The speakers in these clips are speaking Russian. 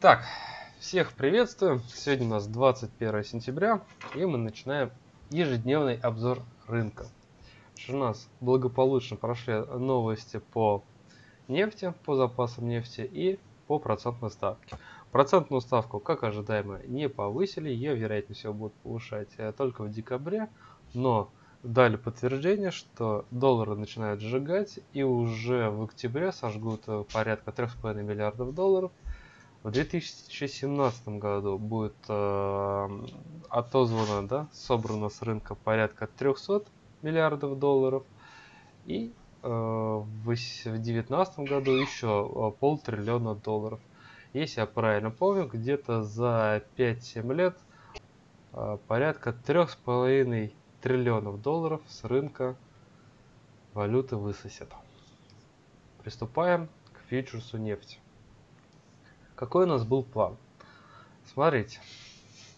Так, всех приветствую. Сегодня у нас 21 сентября, и мы начинаем ежедневный обзор рынка. У нас благополучно прошли новости по нефти, по запасам нефти и по процентной ставке. Процентную ставку, как ожидаемо, не повысили, ее, вероятнее всего, будут повышать э, только в декабре, но дали подтверждение, что доллары начинают сжигать и уже в октябре сожгут э, порядка 3,5 миллиардов долларов. В 2017 году будет э, отозвано, да, собрано с рынка порядка 300 миллиардов долларов. И э, в 2019 году еще э, полтриллиона долларов. Если я правильно помню, где-то за 5-7 лет э, порядка 3,5 триллионов долларов с рынка валюты высосет. Приступаем к фьючерсу нефти. Какой у нас был план? Смотрите,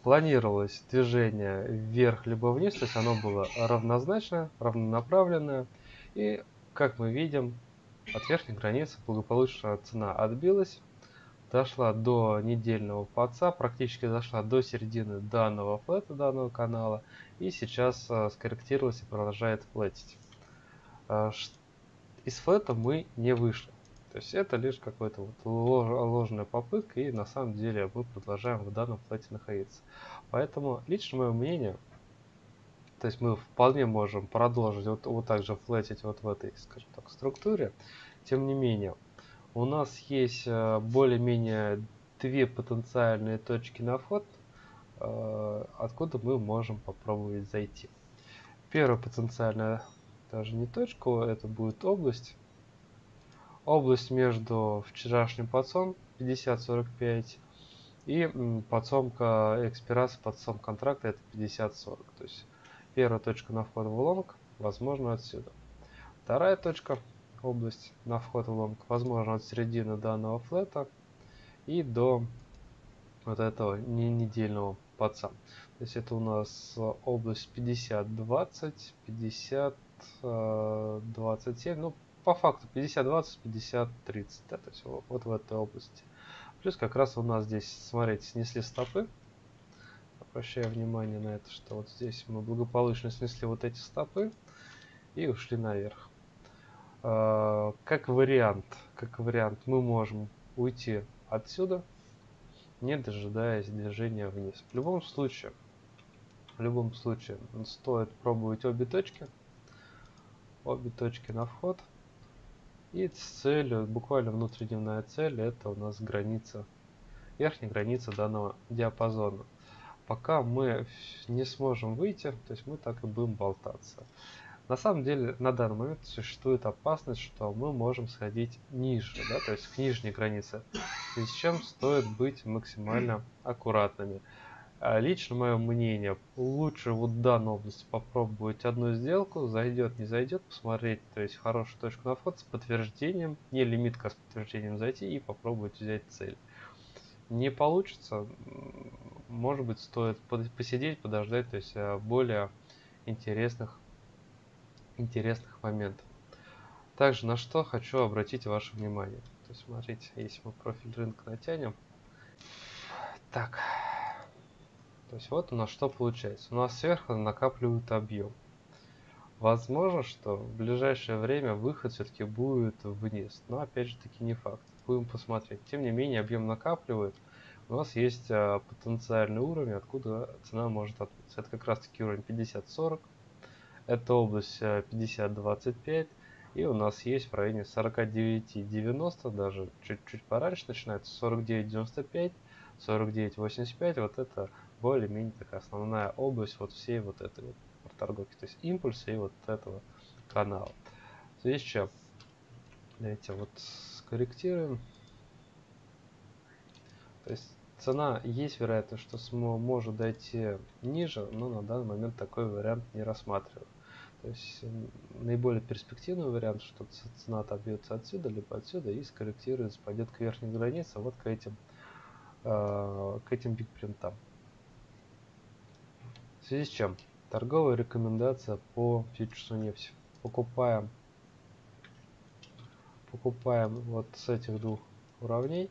планировалось движение вверх либо вниз, то есть оно было равнозначное, равнонаправленное. И, как мы видим, от верхней границы благополучно цена отбилась, дошла до недельного подца, практически дошла до середины данного флета, данного канала, и сейчас э, скорректировалась и продолжает флетить. Э, из флета мы не вышли. То есть это лишь какая-то вот ложная попытка, и на самом деле мы продолжаем в данном флете находиться. Поэтому лично мое мнение, то есть мы вполне можем продолжить вот, вот так же флетить вот в этой, скажем так, структуре. Тем не менее, у нас есть э, более-менее две потенциальные точки на вход, э, откуда мы можем попробовать зайти. Первая потенциальная даже не точка, это будет область. Область между вчерашним POC ом 50-45 и POC ом экспирации POC ом контракта это 50-40. То есть первая точка на вход в лонг возможно отсюда. Вторая точка область на вход в лонг, возможно от середины данного флета и до вот этого недельного POC а. То есть это у нас область 50-20, 50-27, ну по факту 50-20, 50-30, да, то есть вот, в этой области. Плюс как раз у нас здесь, смотрите, снесли стопы. Обращаю внимание на это, что вот здесь мы благополучно снесли вот эти стопы и ушли наверх. А, как вариант, как вариант, мы можем уйти отсюда, не дожидаясь движения вниз. В любом случае, в любом случае, стоит пробовать обе точки, обе точки на вход. И с целью, буквально внутридневная цель, это у нас граница, верхняя граница данного диапазона. Пока мы не сможем выйти, то есть мы так и будем болтаться. На самом деле, на данный момент существует опасность, что мы можем сходить ниже, да, то есть к нижней границе, с чем стоит быть максимально аккуратными. А лично мое мнение, лучше вот в данной области попробовать одну сделку, зайдет, не зайдет, посмотреть, то есть хорошую точку на вход с подтверждением, не лимитка с подтверждением зайти и попробовать взять цель. Не получится, может быть стоит посидеть, подождать, то есть а, более интересных интересных моментов. Также на что хочу обратить ваше внимание. То есть смотрите, если мы профиль рынка натянем. Так. То есть вот у нас что получается. У нас сверху накапливают объем. Возможно, что в ближайшее время выход все-таки будет вниз. Но опять же таки не факт. Будем посмотреть. Тем не менее объем накапливает. У нас есть а, потенциальный уровень, откуда цена может отбиться. Это как раз таки уровень 50-40 это область 50-25. Э, и у нас есть в районе 49-90, даже чуть-чуть пораньше начинается 49-95, 49-85. Вот это более-менее такая основная область вот всей вот этой вот торговки. То есть импульса и вот этого канала. В связи с? Давайте вот скорректируем. То есть цена есть вероятность, что может дойти ниже, но на данный момент такой вариант не рассматриваю. То есть наиболее перспективный вариант, что цена отобьется отсюда, либо отсюда и скорректируется, пойдет к верхней границе, вот к этим, э, к этим бигпринтам. Связи с чем? Торговая рекомендация по фьючерсу нефти. Покупаем, покупаем вот с этих двух уровней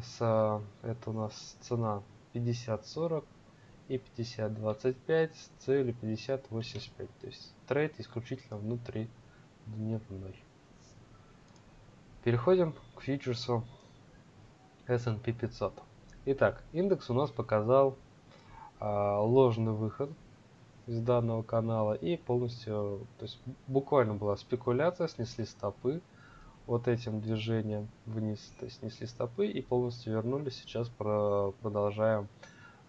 с, это у нас цена 50-40 и 50-25 с целью 50-85. То есть трейд исключительно внутри дневной. Переходим к фьючерсу S&P 500. Итак, индекс у нас показал ложный выход из данного канала и полностью, то есть буквально была спекуляция, снесли стопы вот этим движением вниз, то есть снесли стопы и полностью вернулись. Сейчас про, продолжаем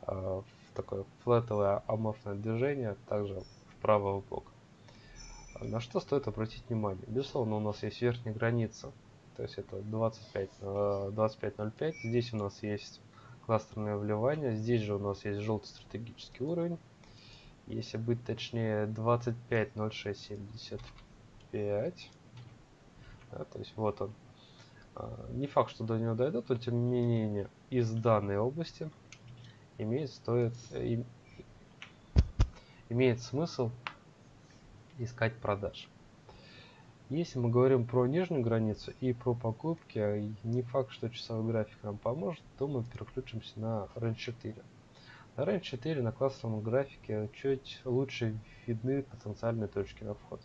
э, такое флетовое аморфное движение, также вправо в бок. На что стоит обратить внимание? Безусловно, у нас есть верхняя граница, то есть это 25, 25.05. Э, Здесь у нас есть кластерное вливание, здесь же у нас есть желтый стратегический уровень. Если быть точнее 25.0675 да, то есть вот он. А, не факт что до него дойдут но тем не менее из данной области имеет стоит и, имеет смысл искать продаж если мы говорим про нижнюю границу и про покупки, не факт, что часовой график нам поможет, то мы переключимся на REN 4. На 4 на классовом графике чуть лучше видны потенциальные точки на вход.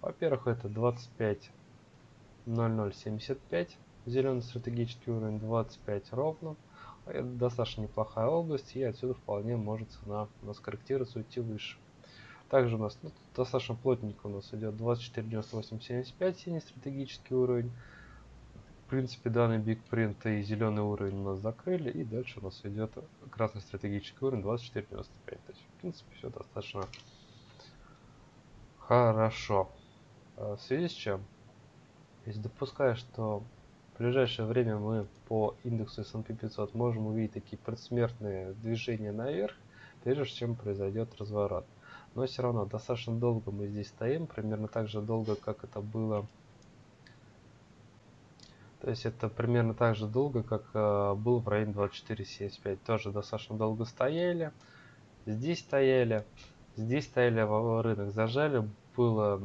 Во-первых, это 25.0075, зеленый стратегический уровень 25 ровно. Это достаточно неплохая область, и отсюда вполне может цена у нас корректироваться, уйти выше. Также у нас ну, достаточно плотненько у нас идет 24.9875, синий стратегический уровень. В принципе, данный Big Print и зеленый уровень у нас закрыли, и дальше у нас идет красный стратегический уровень 24.95. То есть, в принципе, все достаточно хорошо. А, в связи с чем, если допуская, что в ближайшее время мы по индексу S&P 500 можем увидеть такие предсмертные движения наверх, прежде чем произойдет разворот. Но все равно достаточно долго мы здесь стоим, примерно так же долго, как это было то есть это примерно так же долго, как э, был в районе 24.75. Тоже достаточно долго стояли. Здесь стояли. Здесь стояли в рынок, зажали. Было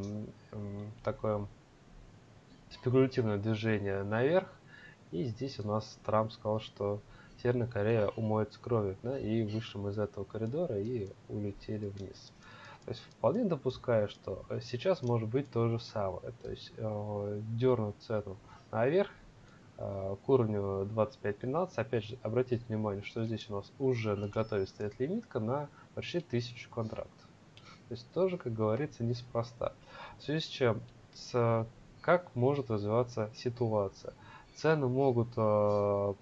э, такое спекулятивное движение наверх. И здесь у нас Трамп сказал, что Северная Корея умоется кровью. Да, и вышли мы из этого коридора и улетели вниз. То есть вполне допускаю, что сейчас может быть то же самое. То есть э, дернуть цену наверх Э, к уровню 25.15. Опять же, обратите внимание, что здесь у нас уже на готове стоит лимитка на почти 1000 контрактов. То есть тоже, как говорится, неспроста. В связи с чем, с, как может развиваться ситуация? Цены могут э,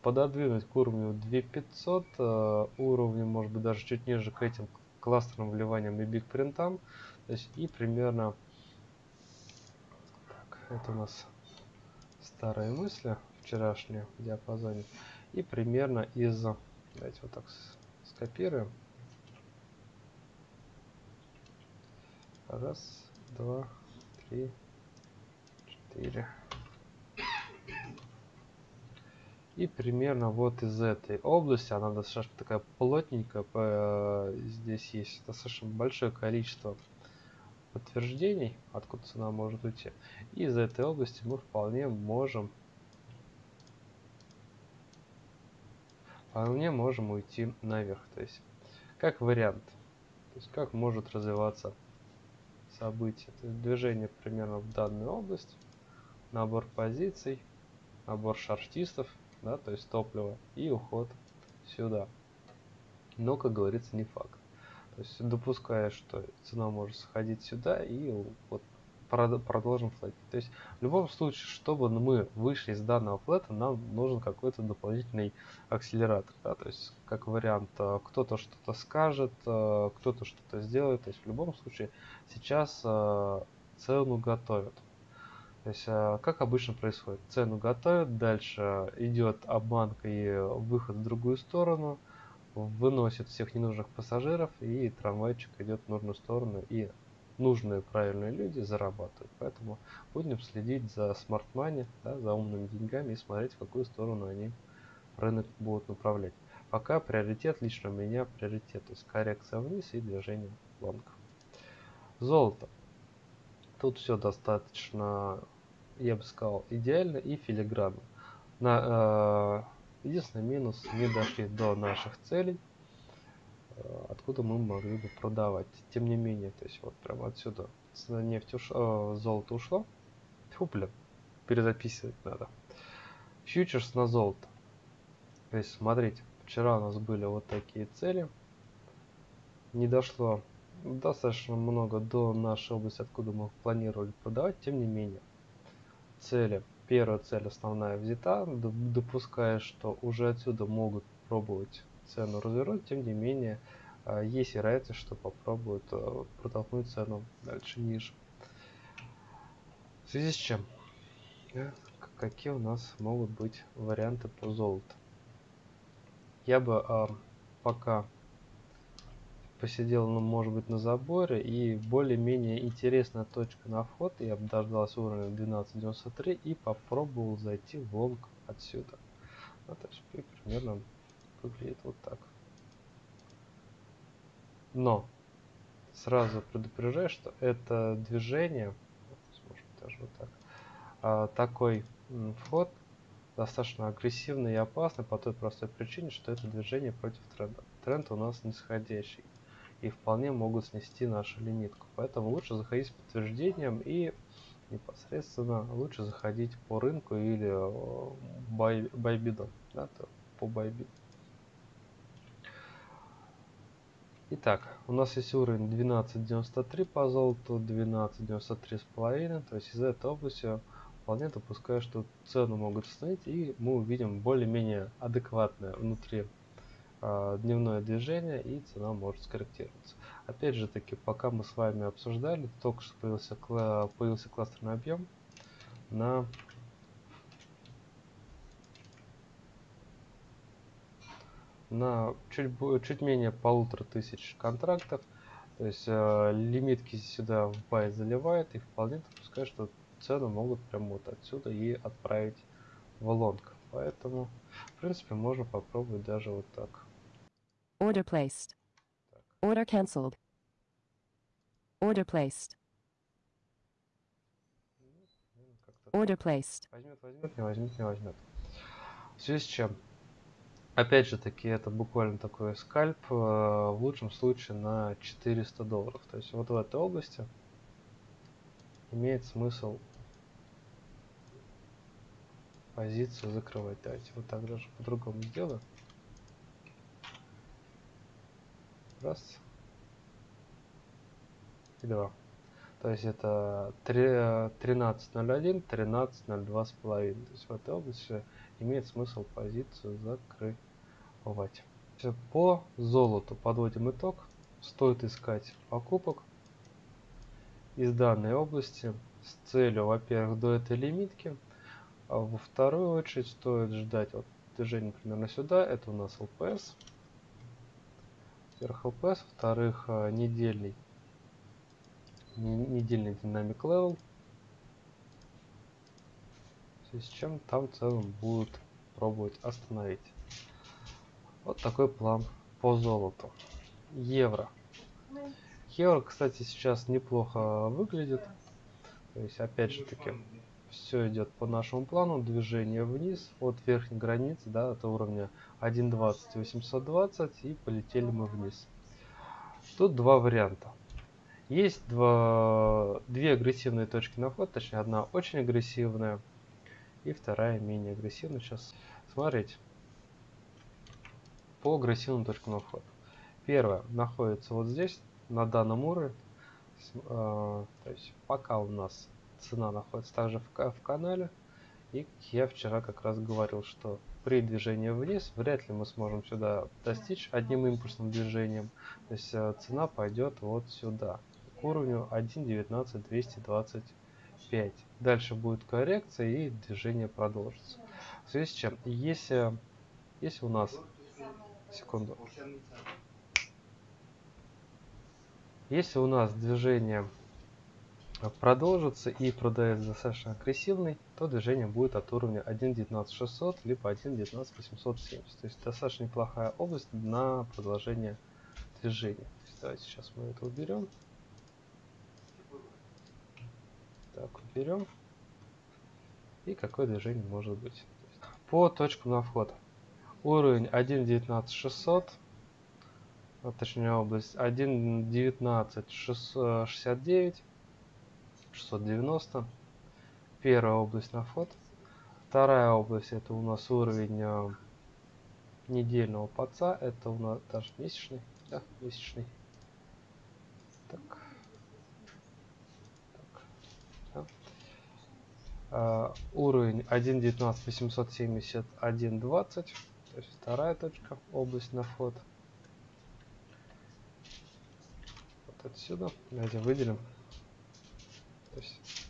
пододвинуть к уровню 2500, э, уровню, может быть, даже чуть ниже к этим кластерным вливаниям и биг принтам. То есть и примерно... Так, это у нас старые мысли вчерашние в диапазоне. И примерно из давайте вот так скопируем. Раз два три четыре и примерно вот из этой области она достаточно такая плотненькая здесь есть достаточно большое количество подтверждений, откуда цена может уйти. И из этой области мы вполне можем вполне можем уйти наверх. То есть, как вариант. То есть, как может развиваться событие. То есть, движение примерно в данную область, набор позиций, набор шартистов, да, то есть топлива, и уход сюда. Но, как говорится, не факт. То есть допуская, что цена может сходить сюда и вот продолжим флетить. То есть в любом случае, чтобы мы вышли из данного флета, нам нужен какой-то дополнительный акселератор. Да? То есть как вариант, э, кто-то что-то скажет, э, кто-то что-то сделает. То есть в любом случае сейчас э, цену готовят. То есть, как обычно происходит, цену готовят, дальше идет обманка и выход в другую сторону, выносит всех ненужных пассажиров, и трамвайчик идет в нужную сторону, и нужные правильные люди зарабатывают. Поэтому будем следить за money, да, за умными деньгами и смотреть, в какую сторону они рынок будут направлять. Пока приоритет лично у меня приоритет, то есть коррекция вниз и движение лонг. Золото. Тут все достаточно, я бы сказал, идеально и филигранно. На, э, единственный минус, не дошли до наших целей, э, откуда мы могли бы продавать. Тем не менее, то есть вот прямо отсюда цена нефти уш... э, золото ушло. Фу, блин, перезаписывать надо. Фьючерс на золото. То есть, смотрите, вчера у нас были вот такие цели. Не дошло достаточно много до нашей области, откуда мы планировали продавать. Тем не менее, цели. Первая цель основная взята, допуская, что уже отсюда могут пробовать цену развернуть, тем не менее, а, есть вероятность, что попробуют а, протолкнуть цену дальше ниже. В связи с чем? Какие у нас могут быть варианты по золоту? Я бы а, пока посидел, ну, может быть, на заборе, и более-менее интересная точка на вход, я бы дождался уровня 12.93 и попробовал зайти в лонг отсюда. Ну, то есть примерно выглядит вот так. Но сразу предупреждаю, что это движение, может даже вот так, а, такой вход достаточно агрессивный и опасный по той простой причине, что это движение против тренда. Тренд у нас нисходящий и вполне могут снести нашу лимитку. Поэтому лучше заходить с подтверждением и непосредственно лучше заходить по рынку или бай, байбидом, да, по байбиду. Итак, у нас есть уровень 12.93 по золоту, 12.93 с половиной, то есть из этой области вполне допускаю, что цену могут установить и мы увидим более-менее адекватное внутри дневное движение и цена может скорректироваться. Опять же таки, пока мы с вами обсуждали, только что появился, появился кластерный объем на на чуть, чуть менее полутора тысяч контрактов. То есть э, лимитки сюда в бай заливает и вполне допускаю, что цену могут прямо вот отсюда и отправить в лонг. Поэтому, в принципе, можно попробовать даже вот так. Order placed. Order cancelled. Order placed. Order placed. Возьмет, возьмет, не возьмет, не возьмет. В связи с чем? Опять же таки, это буквально такой скальп, э, в лучшем случае на 400 долларов. То есть вот в этой области имеет смысл позицию закрывать. Давайте вот так даже по-другому сделаю. Раз. И два. То есть это 13.01, 13.02 с половиной. То есть в этой области имеет смысл позицию закрывать. По золоту подводим итог. Стоит искать покупок из данной области с целью, во-первых, до этой лимитки. А во вторую очередь стоит ждать вот движение примерно сюда. Это у нас LPS во-первых, LPS, во-вторых, э, недельный, недельный dynamic level, с чем там в целом будут пробовать остановить. Вот такой план по золоту. Евро. Евро, кстати, сейчас неплохо выглядит. То есть, опять же таки, все идет по нашему плану, движение вниз от верхней границы, да, от уровня 1.20 820 и полетели мы вниз. Тут два варианта. Есть два, две агрессивные точки на вход, точнее одна очень агрессивная и вторая менее агрессивная. Сейчас смотрите. По агрессивным точкам на вход. Первая находится вот здесь, на данном уровне. Э, то есть пока у нас цена находится также в, в канале. И я вчера как раз говорил, что при движении вниз вряд ли мы сможем сюда достичь одним импульсным движением. То есть э, цена пойдет вот сюда, к уровню 1.19225. Дальше будет коррекция и движение продолжится. В связи с чем, если, если у нас... Секунду. Если у нас движение продолжится и продает достаточно агрессивный, то движение будет от уровня 1.19600 либо 1.19870. То есть достаточно неплохая область на продолжение движения. Давайте сейчас мы это уберем. Так, уберем. И какое движение может быть. по точкам на вход. Уровень 1.19.600, а точнее область 1.19.69, 690. Первая область на вход. Вторая область это у нас уровень э, недельного паца. Это у нас даже месячный. Да, месячный. Так. так. Да. Uh, уровень 1.19.871.20. То есть вторая точка, область на вход. Вот отсюда. Давайте выделим. То есть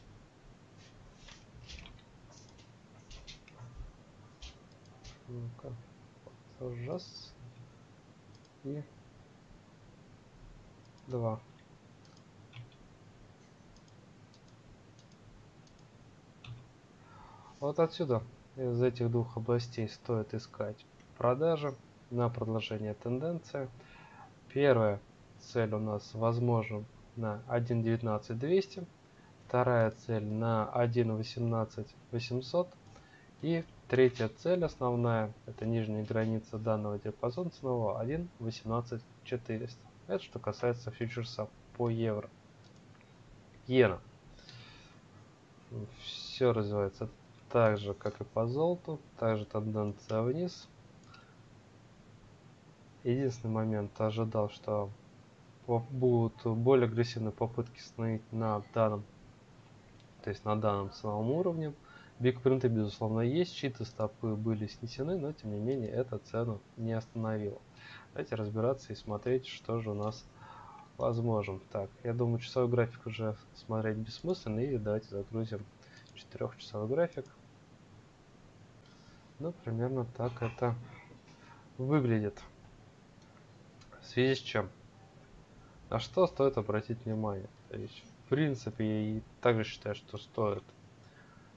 Ну-ка. Раз. И два. Вот отсюда, из этих двух областей стоит искать продажи на продолжение тенденции. Первая цель у нас возможна на 1.19.200, вторая цель на 1.18.800 и Третья цель основная, это нижняя граница данного диапазона ценового 1.18400. Это что касается фьючерса по евро. Иена. Все развивается так же, как и по золоту. Также тенденция вниз. Единственный момент ожидал, что будут более агрессивные попытки становить на данном, то есть на данном ценовом уровне. Бигпринты, безусловно, есть, читы стопы были снесены, но тем не менее это цену не остановило. Давайте разбираться и смотреть, что же у нас возможно. Так, я думаю, часовой график уже смотреть бессмысленно, и давайте загрузим четырехчасовой график. Ну, примерно так это выглядит. В связи с чем? На что стоит обратить внимание? Принципе, я также считаю, что стоит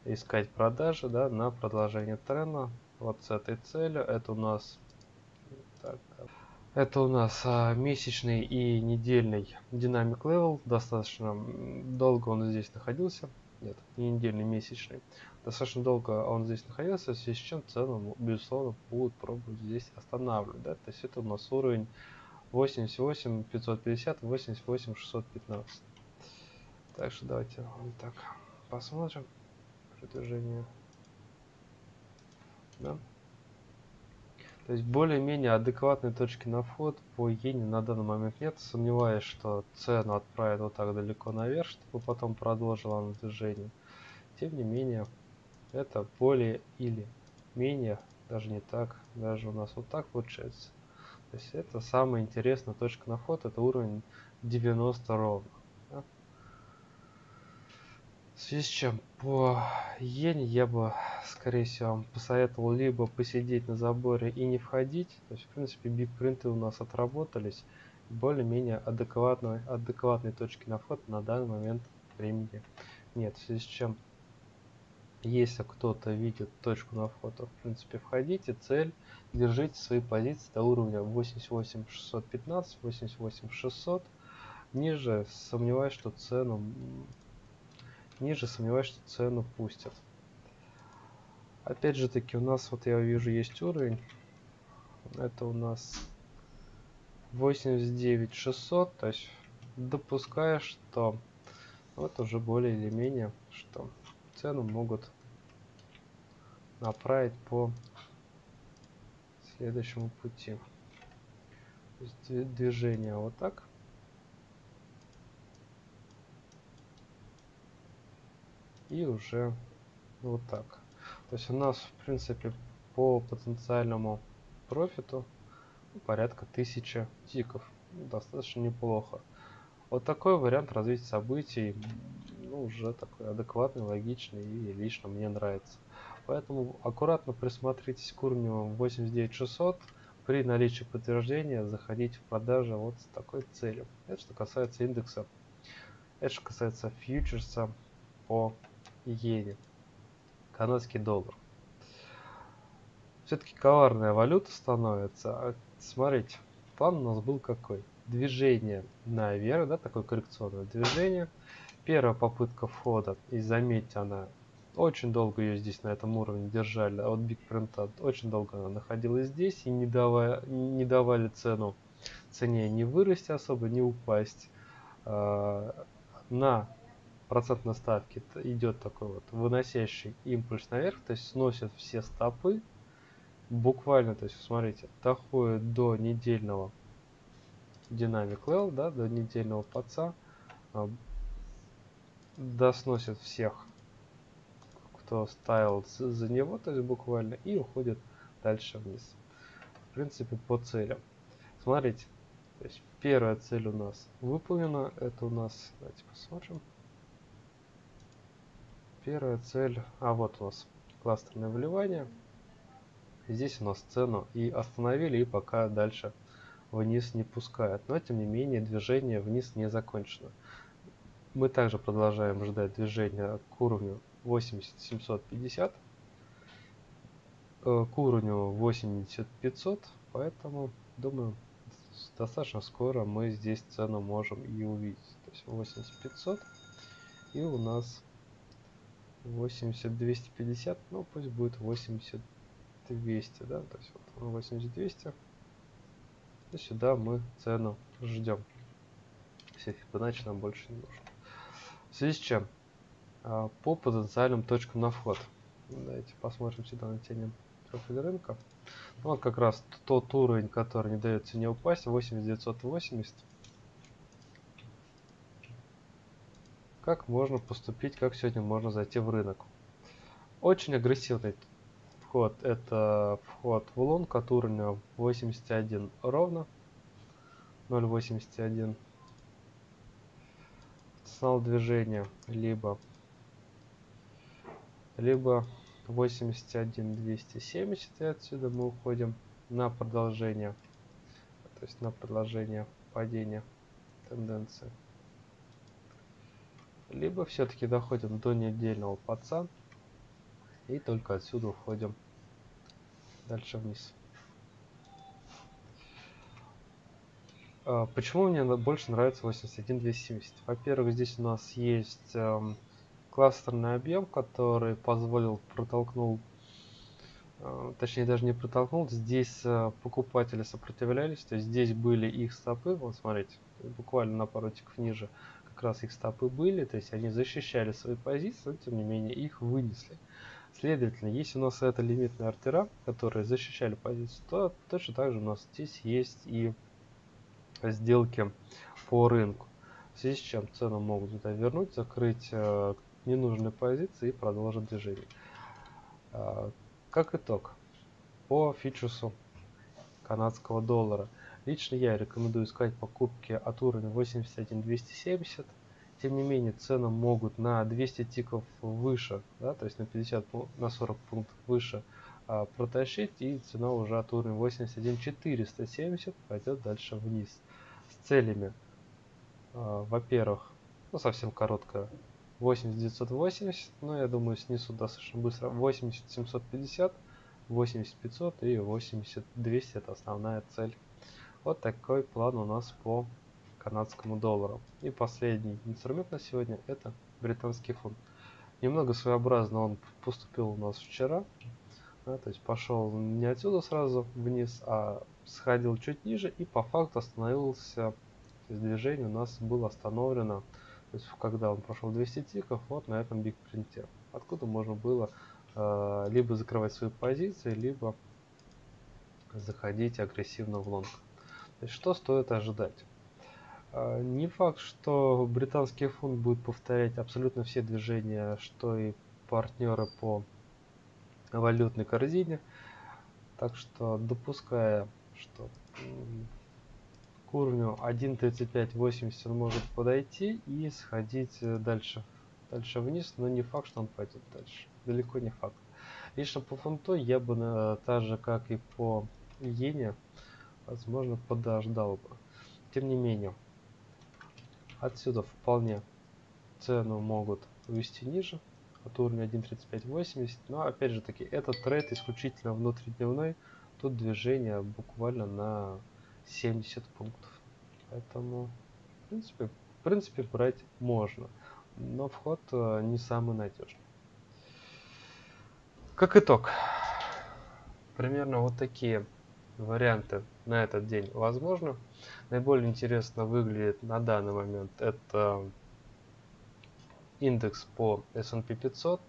искать продажи да, на продолжение тренда. Вот с этой целью. Это у нас так, это у нас а, месячный и недельный dynamic level. Достаточно долго он здесь находился. Нет, не недельный, месячный. Достаточно долго он здесь находился, в связи с чем цену, безусловно, будут пробовать здесь останавливать. Да? То есть это у нас уровень 88 550, 88 615. Так что давайте вот так посмотрим продвижение. Да? То есть более-менее адекватной точки на вход по иене на данный момент нет. Сомневаюсь, что цену отправит вот так далеко наверх, чтобы потом продолжила на движение. Тем не менее, это более или менее, даже не так, даже у нас вот так получается. То есть это самая интересная точка на вход, это уровень 90 ровно. В связи с чем по иене я бы, скорее всего, вам посоветовал либо посидеть на заборе и не входить. То есть, в принципе, биг-принты у нас отработались. Более-менее адекватной, адекватной точки на вход на данный момент времени нет. В связи с чем, если кто-то видит точку на вход, то, в принципе, входите. Цель, держите свои позиции до уровня 88615, 88600. Ниже сомневаюсь, что цену ниже, сомневаюсь, что цену пустят. Опять же таки, у нас, вот я вижу, есть уровень. Это у нас 89 600, то есть допуская, что вот уже более или менее, что цену могут направить по следующему пути. То есть движение вот так. И уже вот так. То есть у нас, в принципе, по потенциальному профиту порядка 1000 тиков. Достаточно неплохо. Вот такой вариант развития событий ну, уже такой адекватный, логичный и лично мне нравится. Поэтому аккуратно присмотритесь к уровню 89600. При наличии подтверждения заходите в продажи вот с такой целью. Это что касается индекса. Это что касается фьючерса по иене. Канадский доллар. Все-таки коварная валюта становится. А, смотрите, план у нас был какой? Движение наверх, да, такое коррекционное движение. Первая попытка входа, и заметьте, она Очень долго ее здесь на этом уровне держали, а вот Big Print очень долго она находилась здесь и не, давая, не давали цену цене не вырасти особо, не упасть. А, на процентной ставке идет такой вот выносящий импульс наверх, то есть сносит все стопы. Буквально, то есть, смотрите, доходит до недельного динамик L, да, до недельного паца. А, досносит всех, кто ставил за него, то есть буквально, и уходит дальше вниз. В принципе, по целям. Смотрите, то есть первая цель у нас выполнена. Это у нас, давайте посмотрим. Первая цель, а вот у нас кластерное вливание. Здесь у нас цену и остановили, и пока дальше вниз не пускают. Но тем не менее движение вниз не закончено. Мы также продолжаем ждать движения к уровню 80750, э, к уровню 80500, поэтому думаю достаточно скоро мы здесь цену можем и увидеть. То есть 8500 и у нас 80250, ну пусть будет 80200, да, то есть вот 80200. И сюда мы цену ждем. Все Фибоначчи нам больше не нужно. В связи с чем? А, по потенциальным точкам на вход. Давайте посмотрим сюда, натянем профиль рынка. Ну, вот как раз тот уровень, который не дает цене упасть, 8980. Как можно поступить, как сегодня можно зайти в рынок? Очень агрессивный вход. Это вход в лонг от уровня 81 ровно. 0.81 потенциал движения либо либо 81 270 и отсюда мы уходим на продолжение то есть на продолжение падения тенденции либо все-таки доходим до недельного паца и только отсюда уходим дальше вниз. А, почему мне больше нравится 81270? Во-первых, здесь у нас есть эм, кластерный объем, который позволил, протолкнул, э, точнее даже не протолкнул, здесь э, покупатели сопротивлялись, то есть здесь были их стопы, вот смотрите, буквально на пару тиков ниже как раз их стопы были, то есть они защищали свои позиции, но тем не менее их вынесли. Следовательно, если у нас это лимитные артера, которые защищали позицию, то точно так же у нас здесь есть и сделки по рынку. В связи с чем цену могут сюда вернуть, закрыть э, ненужные позиции и продолжить движение. Э, как итог, по фьючерсу канадского доллара. Лично я рекомендую искать покупки от уровня 81-270. Тем не менее, цены могут на 200 тиков выше, да, то есть на 50, на 40 пунктов выше а, протащить, и цена уже от уровня 81-470 пойдет дальше вниз с целями, а, во-первых, ну совсем короткая, 8980, но я думаю снесу достаточно быстро, 80750, 8500 и 8200 это основная цель. Вот такой план у нас по канадскому доллару. И последний инструмент на сегодня это британский фунт. Немного своеобразно он поступил у нас вчера. Да, то есть пошел не отсюда сразу вниз, а сходил чуть ниже и по факту остановился, то есть движение у нас было остановлено, то есть когда он прошел 200 тиков, вот на этом биг принте, откуда можно было э, либо закрывать свои позиции, либо заходить агрессивно в лонг. Что стоит ожидать? Э, не факт, что британский фунт будет повторять абсолютно все движения, что и партнеры по валютной корзине. Так что допуская что к уровню 1.3580 он может подойти и сходить э, дальше, дальше вниз, но не факт, что он пойдет дальше. Далеко не факт. Лично по фунту я бы, на, так же как и по иене, возможно, подождал бы. Тем не менее, отсюда вполне цену могут увести ниже от уровня 1.3580. Но опять же таки, этот трейд исключительно внутридневной. Тут движение буквально на 70 пунктов. Поэтому, в принципе, в принципе брать можно. Но вход э, не самый надежный. Как итог, примерно вот такие варианты на этот день возможны. Наиболее интересно выглядит на данный момент это индекс по S&P 500,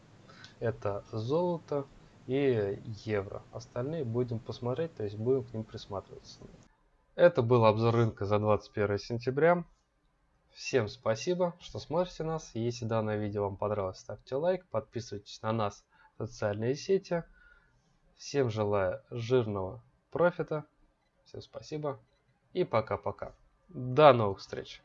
это золото и евро. Остальные будем посмотреть, то есть будем к ним присматриваться. Это был обзор рынка за 21 сентября. Всем спасибо, что смотрите нас. Если данное видео вам понравилось, ставьте лайк, подписывайтесь на нас в социальные сети. Всем желаю жирного профита. Всем спасибо и пока-пока. До новых встреч.